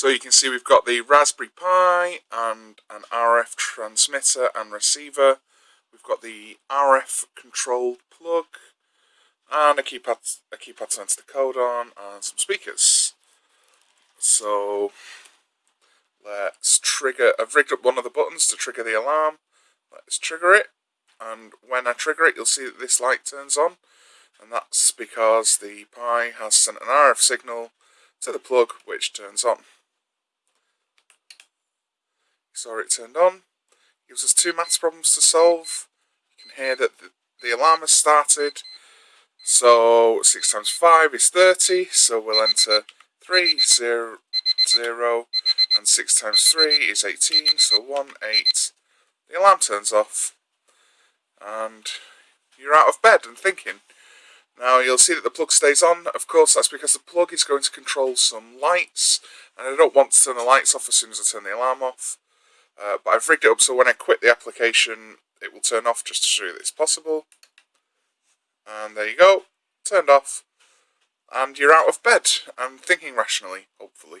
So you can see we've got the Raspberry Pi and an RF transmitter and receiver. We've got the RF controlled plug and a keypad, a keypad code on and some speakers. So let's trigger, I've rigged up one of the buttons to trigger the alarm. Let's trigger it and when I trigger it you'll see that this light turns on and that's because the Pi has sent an RF signal to the plug which turns on. Saw it turned on. Gives us two maths problems to solve. You can hear that the, the alarm has started. So 6 times 5 is 30, so we'll enter 3, 0, 0, and 6 times 3 is 18, so 1, 8. The alarm turns off, and you're out of bed and thinking. Now you'll see that the plug stays on, of course that's because the plug is going to control some lights, and I don't want to turn the lights off as soon as I turn the alarm off. Uh, but I've rigged it up so when I quit the application it will turn off just to show you that it's possible. And there you go, turned off. And you're out of bed and thinking rationally, hopefully.